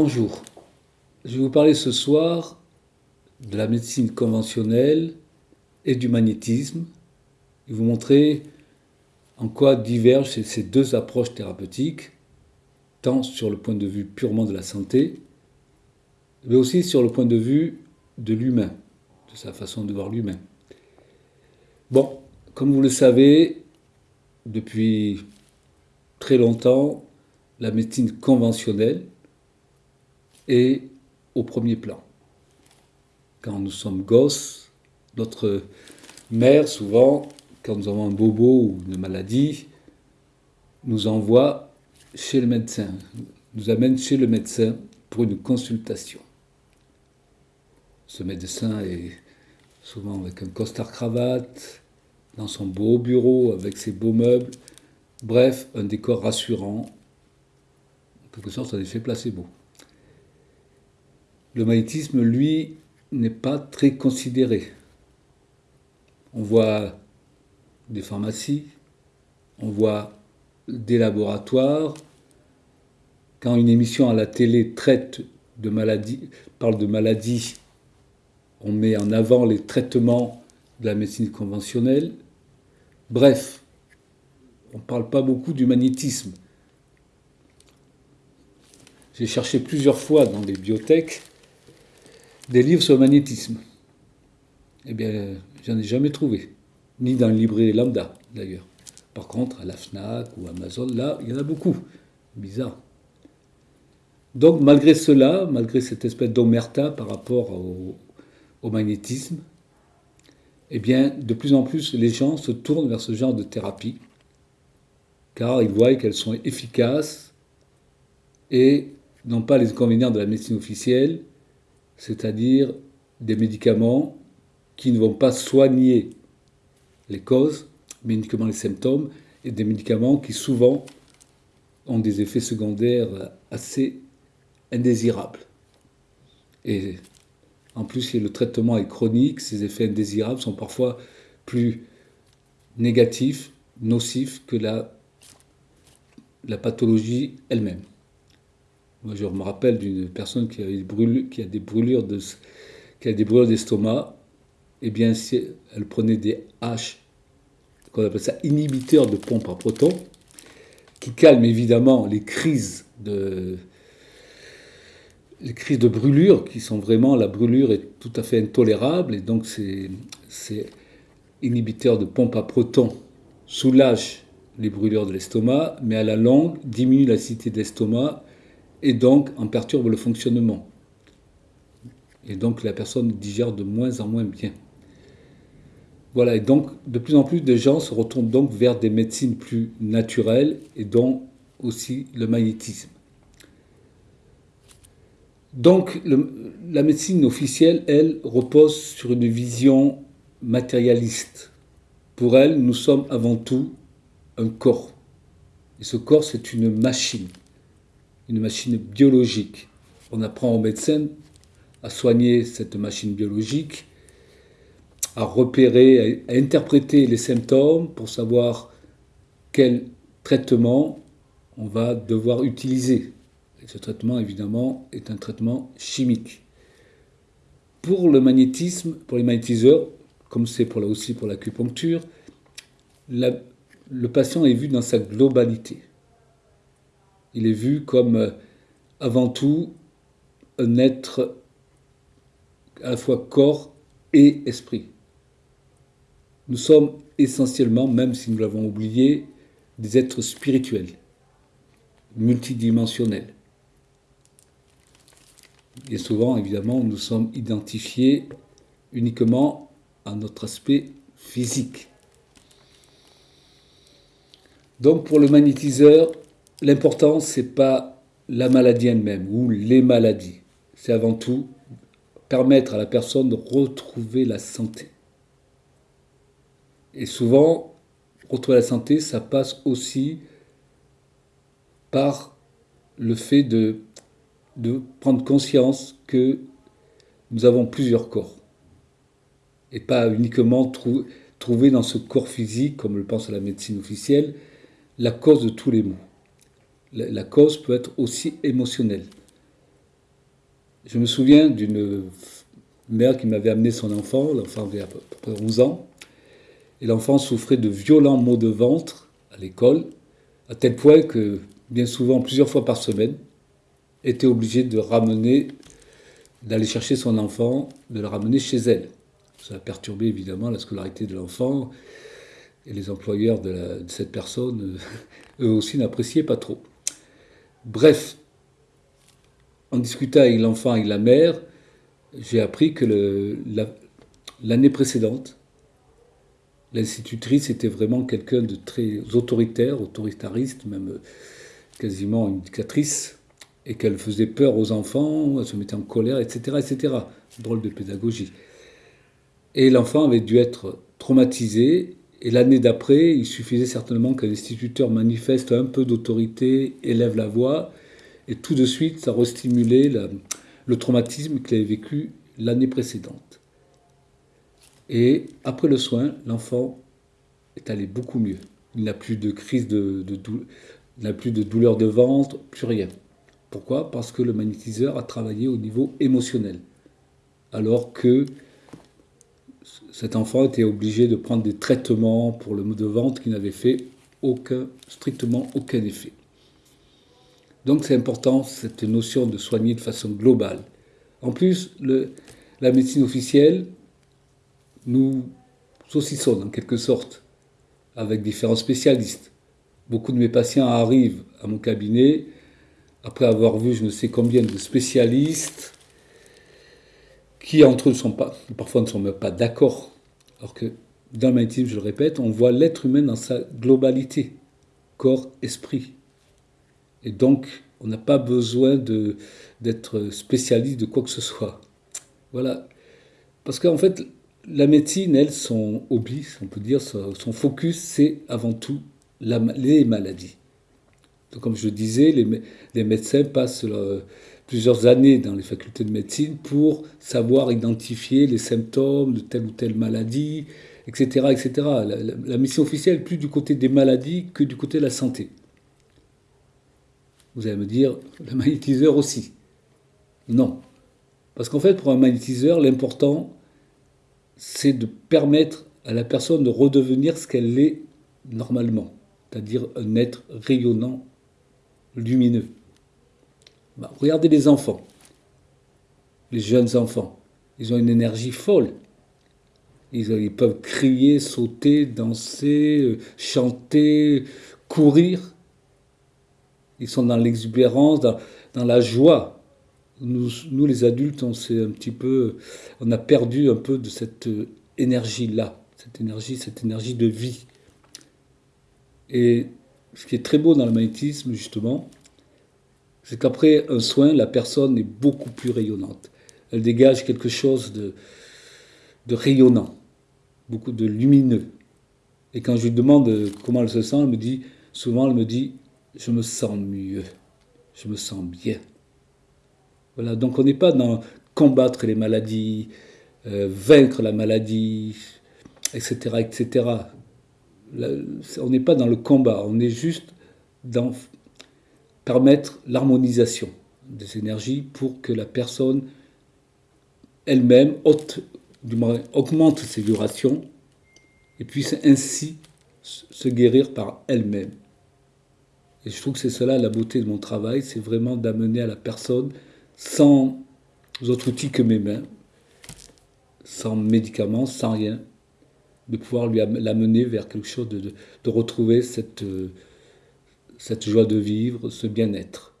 Bonjour, je vais vous parler ce soir de la médecine conventionnelle et du magnétisme et vous montrer en quoi divergent ces deux approches thérapeutiques, tant sur le point de vue purement de la santé, mais aussi sur le point de vue de l'humain, de sa façon de voir l'humain. Bon, comme vous le savez, depuis très longtemps, la médecine conventionnelle, est au premier plan. Quand nous sommes gosses, notre mère, souvent, quand nous avons un bobo ou une maladie, nous envoie chez le médecin, nous amène chez le médecin pour une consultation. Ce médecin est souvent avec un costard-cravate, dans son beau bureau, avec ses beaux meubles, bref, un décor rassurant, en quelque sorte un effet placebo. Le magnétisme, lui, n'est pas très considéré. On voit des pharmacies, on voit des laboratoires. Quand une émission à la télé traite de maladies, parle de maladies, on met en avant les traitements de la médecine conventionnelle. Bref, on ne parle pas beaucoup du magnétisme. J'ai cherché plusieurs fois dans les bibliothèques des livres sur le magnétisme. Eh bien, j'en ai jamais trouvé. Ni dans le livret lambda, d'ailleurs. Par contre, à la FNAC ou Amazon, là, il y en a beaucoup. Bizarre. Donc, malgré cela, malgré cette espèce d'omerta par rapport au, au, magnétisme, eh bien, de plus en plus, les gens se tournent vers ce genre de thérapie, car ils voient qu'elles sont efficaces et n'ont pas les inconvénients de la médecine officielle, c'est-à-dire des médicaments qui ne vont pas soigner les causes, mais uniquement les symptômes, et des médicaments qui souvent ont des effets secondaires assez indésirables. Et en plus, si le traitement est chronique, ces effets indésirables sont parfois plus négatifs, nocifs que la, la pathologie elle-même. Moi, je me rappelle d'une personne qui a, des brûlures de, qui a des brûlures d'estomac. Eh bien, elle prenait des H, qu'on appelle ça inhibiteurs de pompe à protons, qui calment évidemment les crises de les crises de brûlure, qui sont vraiment, la brûlure est tout à fait intolérable, et donc ces, ces inhibiteurs de pompe à protons soulagent les brûlures de l'estomac, mais à la longue diminuent l'acidité de l'estomac et donc en perturbe le fonctionnement. Et donc la personne digère de moins en moins bien. Voilà, et donc de plus en plus de gens se retournent donc vers des médecines plus naturelles et dont aussi le magnétisme. Donc la médecine officielle, elle, repose sur une vision matérialiste. Pour elle, nous sommes avant tout un corps. Et ce corps, c'est une machine une machine biologique. On apprend aux médecins à soigner cette machine biologique, à repérer, à interpréter les symptômes pour savoir quel traitement on va devoir utiliser. Et ce traitement, évidemment, est un traitement chimique. Pour le magnétisme, pour les magnétiseurs, comme c'est pour là aussi pour l'acupuncture, le patient est vu dans sa globalité. Il est vu comme euh, avant tout un être à la fois corps et esprit. Nous sommes essentiellement, même si nous l'avons oublié, des êtres spirituels, multidimensionnels. Et souvent, évidemment, nous sommes identifiés uniquement à notre aspect physique. Donc pour le magnétiseur, l'important, ce n'est pas la maladie elle-même ou les maladies. C'est avant tout permettre à la personne de retrouver la santé. Et souvent, retrouver la santé, ça passe aussi par le fait de, prendre conscience que nous avons plusieurs corps. Et pas uniquement trouver dans ce corps physique, comme le pense la médecine officielle, la cause de tous les maux la cause peut être aussi émotionnelle. je me souviens d'une mère qui m'avait amené son enfant, l'enfant avait à peu près 11 ans, et l'enfant souffrait de violents maux de ventre à l'école, à tel point que bien souvent, plusieurs fois par semaine, était obligée de ramener, d'aller chercher son enfant, de le ramener chez elle. Ça a perturbé évidemment la scolarité de l'enfant, et les employeurs de, cette personne, eux aussi, n'appréciaient pas trop. Bref, en discutant avec l'enfant et la mère, j'ai appris que l'année précédente, l'institutrice était vraiment quelqu'un de très autoritaire, autoritariste, même quasiment une dictatrice, et qu'elle faisait peur aux enfants, elle se mettait en colère, etc. etc. Drôle de pédagogie. Et l'enfant avait dû être traumatisé, et l'année d'après, il suffisait certainement qu'un instituteur manifeste un peu d'autorité, élève la voix, et tout de suite, ça restimulait le traumatisme qu'il avait vécu l'année précédente. Et après le soin, l'enfant est allé beaucoup mieux. Il n'a plus de crise de, de, n'a plus de douleur de ventre, plus rien. Pourquoi? Parce que le magnétiseur a travaillé au niveau émotionnel. Alors que cet enfant était obligé de prendre des traitements pour le mot de ventre qui n'avaient fait strictement aucun effet. Donc c'est important cette notion de soigner de façon globale. En plus, la médecine officielle nous saucissonne en quelque sorte avec différents spécialistes. Beaucoup de mes patients arrivent à mon cabinet après avoir vu je ne sais combien de spécialistes qui entre eux ne sont pas, parfois ne sont même pas d'accord. Alors que dans le magnétisme, je le répète, on voit l'être humain dans sa globalité, corps, esprit. Et donc, on n'a pas besoin d'être spécialiste de quoi que ce soit. Voilà. Parce qu'en fait, la médecine, elle, son hobby, on peut dire, son focus, c'est avant tout les maladies. Donc, comme je disais, les, médecins passent plusieurs années dans les facultés de médecine pour savoir identifier les symptômes de telle ou telle maladie, etc. etc. La, mission officielle plus du côté des maladies que du côté de la santé. Vous allez me dire, le magnétiseur aussi. Non. Parce qu'en fait, pour un magnétiseur, l'important, c'est de permettre à la personne de redevenir ce qu'elle est normalement c'est-à-dire un être rayonnant, lumineux. Bah, regardez les enfants, les jeunes enfants, ils ont une énergie folle. Ils, peuvent crier, sauter, danser, euh, chanter, courir. Ils sont dans l'exubérance, dans, la joie. Nous, les adultes, on un petit peu, on a perdu un peu de cette euh, énergie-là, cette énergie, cette énergie de vie. Et ce qui est très beau dans le magnétisme, justement, c'est qu'après un soin, la personne est beaucoup plus rayonnante. Elle dégage quelque chose de, rayonnant, beaucoup de lumineux. Et quand je lui demande comment elle se sent, elle me dit, souvent elle me dit, je me sens mieux, je me sens bien. Voilà, donc on n'est pas dans combattre les maladies, euh, vaincre la maladie, etc., etc on n'est pas dans le combat, on est juste dans permettre l'harmonisation des énergies pour que la personne elle-même augmente ses vibrations et puisse ainsi se guérir par elle-même. Et je trouve que c'est cela la beauté de mon travail, c'est vraiment d'amener à la personne, sans autres outils que mes mains, sans médicaments, sans rien, de pouvoir lui l'amener vers quelque chose, de, de, retrouver cette, euh, cette joie de vivre, ce bien-être.